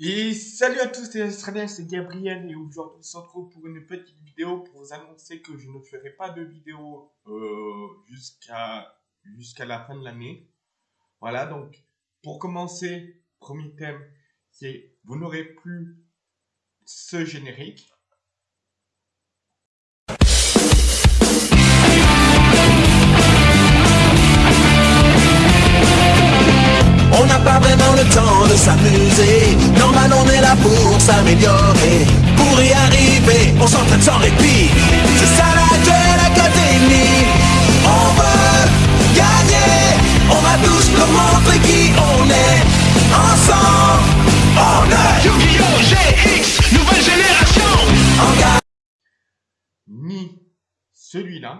Et salut à tous les Australiens, c'est Gabriel et aujourd'hui on se retrouve pour une petite vidéo pour vous annoncer que je ne ferai pas de vidéo euh, jusqu'à jusqu'à la fin de l'année. Voilà, donc pour commencer, premier thème, c'est vous n'aurez plus ce générique. On n'a pas vraiment le temps de s'amuser s'améliorer. Pour y arriver, on s'entraîne sans répit. C'est ça la Duel Academy On veut gagner. On va tous leur montrer qui on est. Ensemble, on est Yu-Gi-Oh! GX, nouvelle génération. Ni celui-là,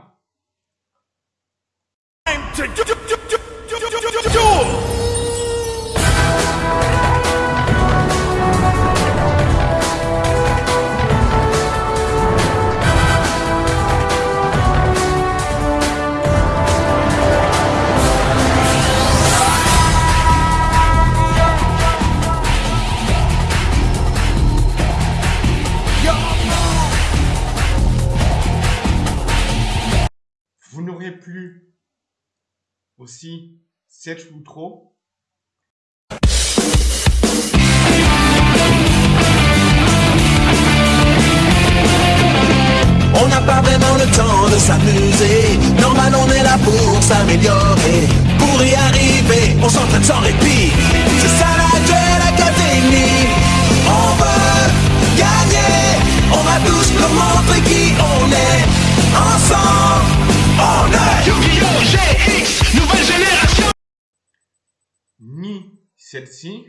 plus aussi 7 ou trop. On n'a pas vraiment le temps de s'amuser. Normal on est là pour s'améliorer. Pour y arriver, on s'entraîne sans répit. C'est ça la Duel Academy On veut gagner. On va tous leur montrer qui on est. Ensemble! GX, nouvelle génération ni celle-ci.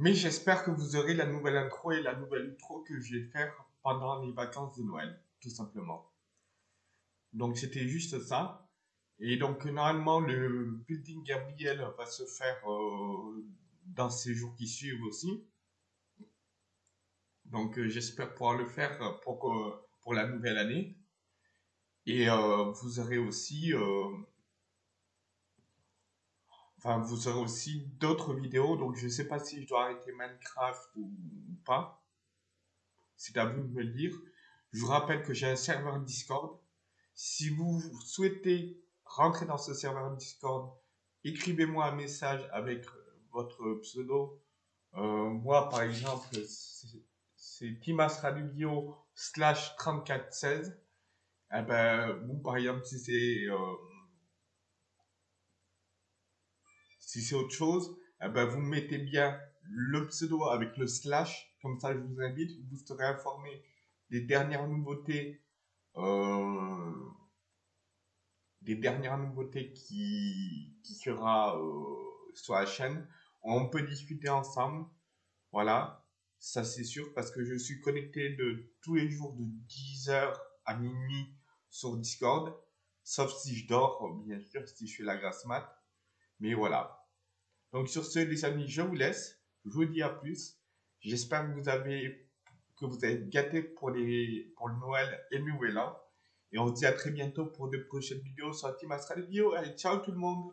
Mais j'espère que vous aurez la nouvelle intro et la nouvelle intro que je vais faire pendant les vacances de Noël, tout simplement. Donc c'était juste ça. Et donc normalement le building Gabriel va se faire euh, dans ces jours qui suivent aussi. Donc euh, j'espère pouvoir le faire pour, pour la nouvelle année. Et euh, vous aurez aussi Enfin, vous aurez aussi d'autres vidéos, donc je ne sais pas si je dois arrêter Minecraft ou, pas. C'est à vous de me le dire. Je vous rappelle que j'ai un serveur Discord. Si vous souhaitez rentrer dans ce serveur Discord, écrivez-moi un message avec votre pseudo. Euh, moi, par exemple, c'est- c'est Timas Radio slash 3416. Eh ben, vous, par exemple, si c'est... euh, Si c'est autre chose, eh ben, vous mettez bien le pseudo avec le slash, comme ça je vous invite, vous serez informé des dernières nouveautés, euh, des dernières nouveautés qui, qui sera euh, sur la chaîne. On peut discuter ensemble, voilà, ça c'est sûr, parce que je suis connecté de tous les jours de 10h à minuit sur Discord, sauf si je dors, bien sûr, si je fais la grasse mat. Mais voilà. Donc sur ce, les amis, je vous laisse. Je vous dis à plus. J'espère que vous avez que vous êtes gâtés pour les pour le Noël et le Nouvel An. Et on se dit à très bientôt pour de prochaines vidéos sur Team Astral Vidéo. Allez, ciao tout le monde